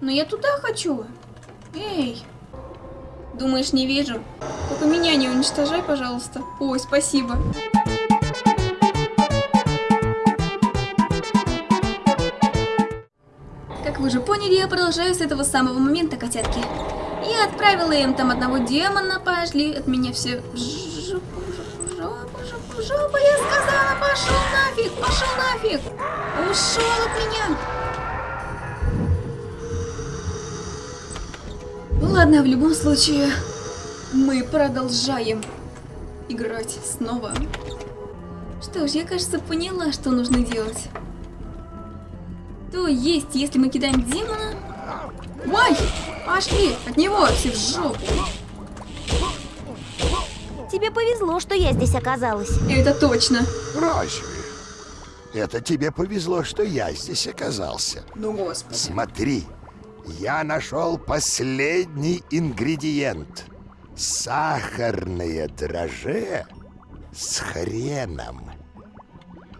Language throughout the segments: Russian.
Но я туда хочу. Эй. Думаешь, не вижу? Только меня не уничтожай, пожалуйста. Ой, спасибо. Как вы уже поняли, я продолжаю с этого самого момента, котятки. Я отправила им там одного демона, пошли от меня все жопу, жопу, жопу, я сказала, пошел нафиг, пошел нафиг, ушел от меня. Ну ладно, в любом случае, мы продолжаем играть снова. Что ж, я, кажется, поняла, что нужно делать. То есть, если мы кидаем демона... Ой! Пошли! От него все в жопу! Тебе повезло, что я здесь оказалась. Это точно. Разве? Это тебе повезло, что я здесь оказался. Ну, господи. Смотри, я нашел последний ингредиент. Сахарное драже с хреном.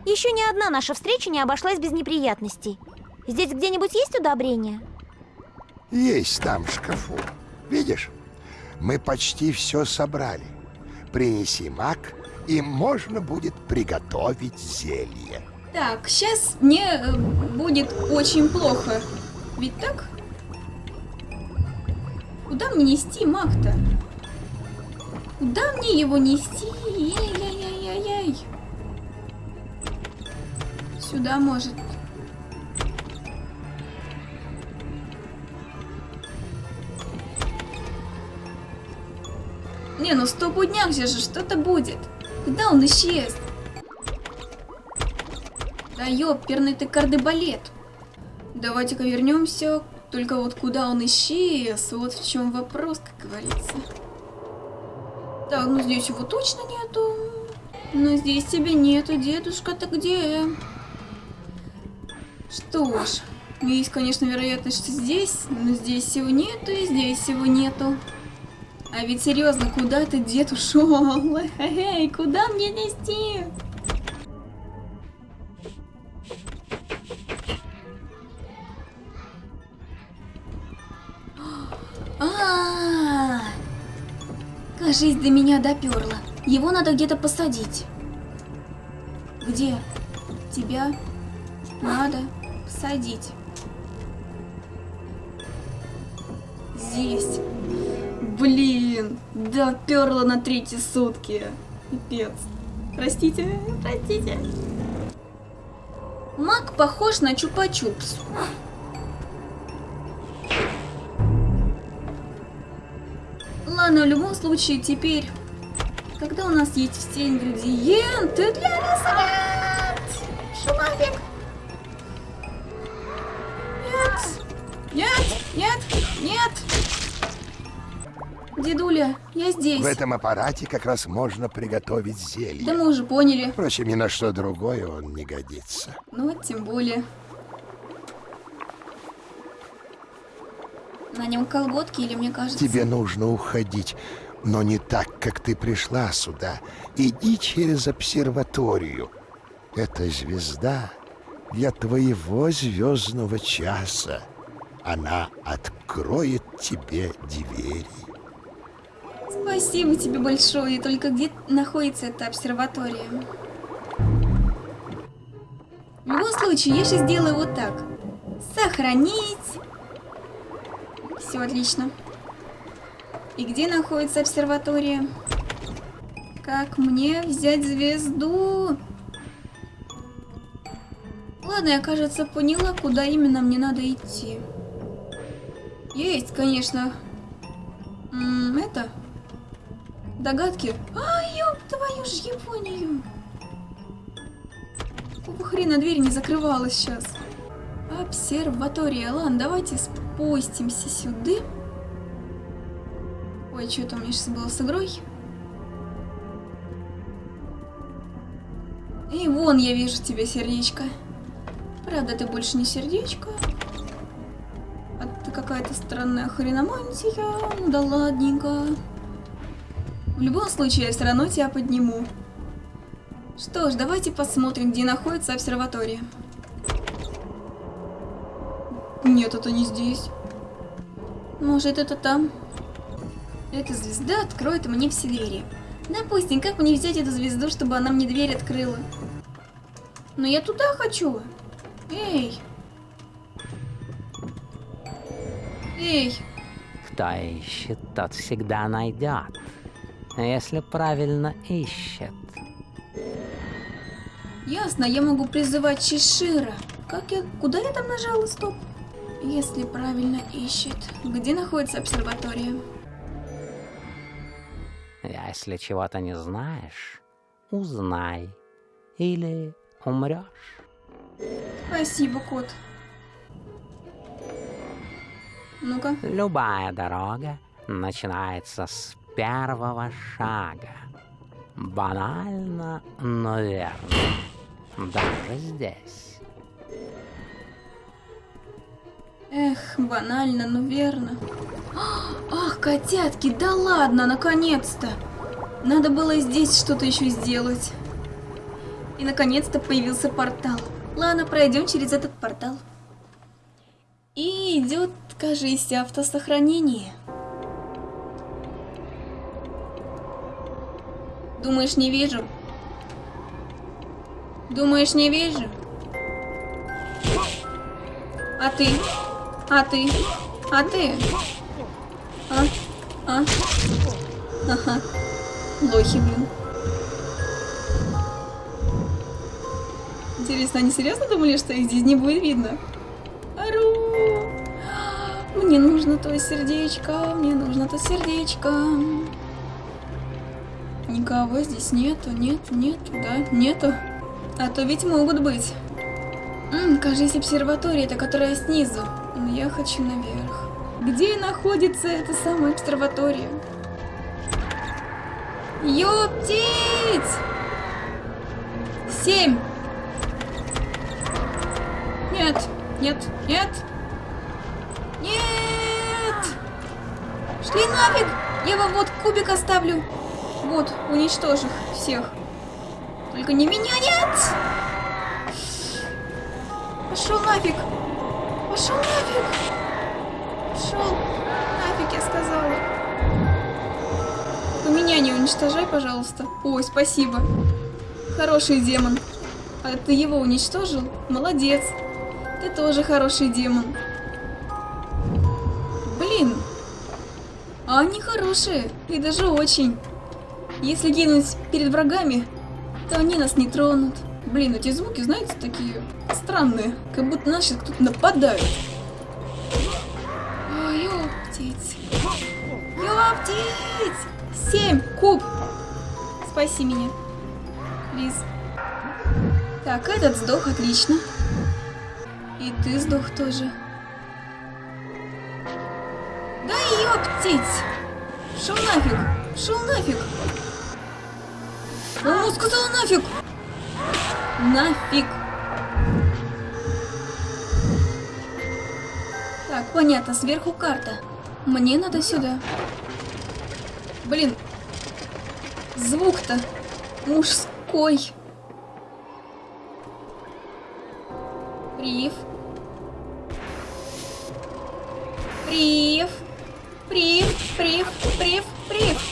Еще ни одна наша встреча не обошлась без неприятностей. Здесь где-нибудь есть удобрения? Есть там в шкафу. Видишь? Мы почти все собрали. Принеси мак, и можно будет приготовить зелье. Так, сейчас мне э, будет очень плохо. Ведь так? Куда мне нести маг-то? Куда мне его нести? Яй-яй-яй-яй-яй. Сюда может. Не, ну стопудняк же же что-то будет. Куда он исчез? Да ёперный ты кардебалет. Давайте-ка вернемся. Только вот куда он исчез, вот в чем вопрос, как говорится. Так, ну здесь его точно нету. Но здесь тебя нету, дедушка-то где? Что ж, есть, конечно, вероятность, что здесь, но здесь его нету, и здесь его нету. А ведь серьезно, куда ты, дед, ушел? Эй, куда мне нести? Кажись, до меня доперла. Его надо где-то посадить. Где? Тебя надо посадить. Здесь. Блин, доперла на третьи сутки. Пипец. Простите, простите. Маг похож на чупа-чупс. Ладно, в любом случае, теперь, когда у нас есть все ингредиенты для рисовать, шумафик. Нет, нет, нет, нет. Дедуля, я здесь. В этом аппарате как раз можно приготовить зелье. Да мы уже поняли. Впрочем, ни на что другое он не годится. Ну тем более. На нем колготки или мне кажется? Тебе нужно уходить, но не так, как ты пришла сюда. Иди через обсерваторию. Это звезда для твоего звездного часа. Она откроет тебе двери. Спасибо тебе большое. Только где находится эта обсерватория? В любом случае, я сейчас сделаю вот так. Сохранить. Все отлично. И где находится обсерватория? Как мне взять звезду? Ладно, я, кажется, поняла, куда именно мне надо идти. Есть, конечно. М это... Догадки? А, ёб твою ж Японию! Какого хрена дверь не закрывалась сейчас? Обсерватория. Ладно, давайте спустимся сюда. Ой, что это у меня сейчас было с игрой? И вон я вижу тебе сердечко. Правда, ты больше не сердечко. А ты какая-то странная хреномантия. Ну да ладненько. В любом случае, я все равно тебя подниму. Что ж, давайте посмотрим, где находится обсерватория. Нет, это не здесь. Может, это там? Эта звезда откроет мне все двери. Допустим, как мне взять эту звезду, чтобы она мне дверь открыла? Но я туда хочу. Эй. Эй. Кто ищет, тот всегда найдет. Если правильно ищет. Ясно, я могу призывать Чешира. Как я... Куда я там нажала? Стоп. Если правильно ищет. Где находится обсерватория? Если чего-то не знаешь, узнай. Или умрешь. Спасибо, кот. Ну-ка. Любая дорога начинается с первого шага. Банально, но верно. Даже здесь. Эх, банально, но верно. Ах, котятки, да ладно, наконец-то. Надо было здесь что-то еще сделать. И наконец-то появился портал. Ладно, пройдем через этот портал. И идет, кажись, автосохранение. Думаешь, не вижу? Думаешь, не вижу? А ты? А ты? А ты? А? А? Ага. Лохи, блин. Интересно, они серьезно думали, что их здесь не будет видно? Ару! Мне нужно то сердечко, мне нужно то сердечко. Никого здесь нету, нету, нету, да, нету. А то ведь могут быть. М, кажется, обсерватория, это которая снизу. Но я хочу наверх. Где находится эта самая обсерватория? Ёптить! Семь! Нет, нет, нет! Нет! Шли нафиг! Я вам вот кубик оставлю. Вот, уничтожь их всех. Только не меня, нет! Пошел нафиг! Пошел нафиг! Пошел нафиг, я сказала. Только меня не уничтожай, пожалуйста. Ой, спасибо. Хороший демон. А ты его уничтожил? Молодец. Ты тоже хороший демон. Блин. А они хорошие. И даже очень. Если гинуть перед врагами, то они нас не тронут. Блин, эти звуки, знаете, такие странные. Как будто нас сейчас кто-то нападает. Ой, ёптить. Ёптить! Семь! Куб! Спаси меня. Лиз. Так, этот сдох, отлично. И ты сдох тоже. Да ёптить! Шел нафиг! Шел нафиг! Он сказал нафиг! Нафиг! Так, понятно, сверху карта. Мне надо сюда. Блин. Звук-то мужской. Прив. Прив. Прив, прив, прив, прив.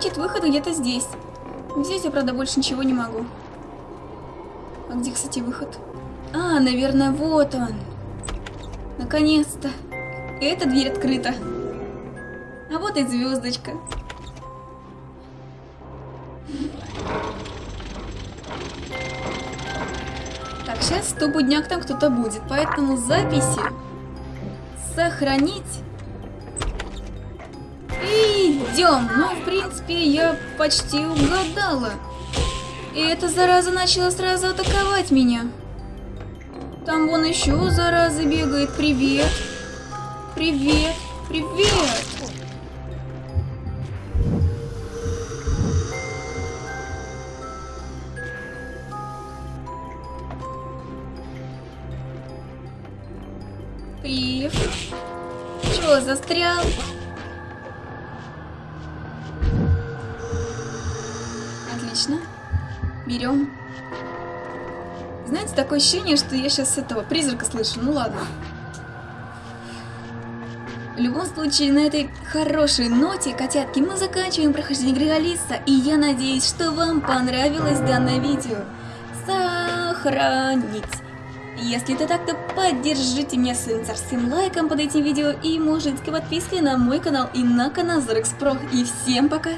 Значит, выход где-то здесь. Здесь я, правда, больше ничего не могу. А где, кстати, выход? А, наверное, вот он. Наконец-то. Эта дверь открыта. А вот и звездочка. Так, сейчас стопудняк там кто-то будет, поэтому записи сохранить. Идем. Ну, в принципе, я почти угадала. И эта зараза начала сразу атаковать меня. Там вон еще зараза бегает. Привет. Привет. Привет. Прив. Чё, застрял? Берем. Знаете, такое ощущение, что я сейчас этого призрака слышу. Ну ладно. В любом случае, на этой хорошей ноте, котятки, мы заканчиваем прохождение игры Алиса. И я надеюсь, что вам понравилось данное видео. Сохранить. Если это так, то поддержите меня своим царским лайком под этим видео и мужицкой подпиской на мой канал и на канал Зарекс Про. И всем пока!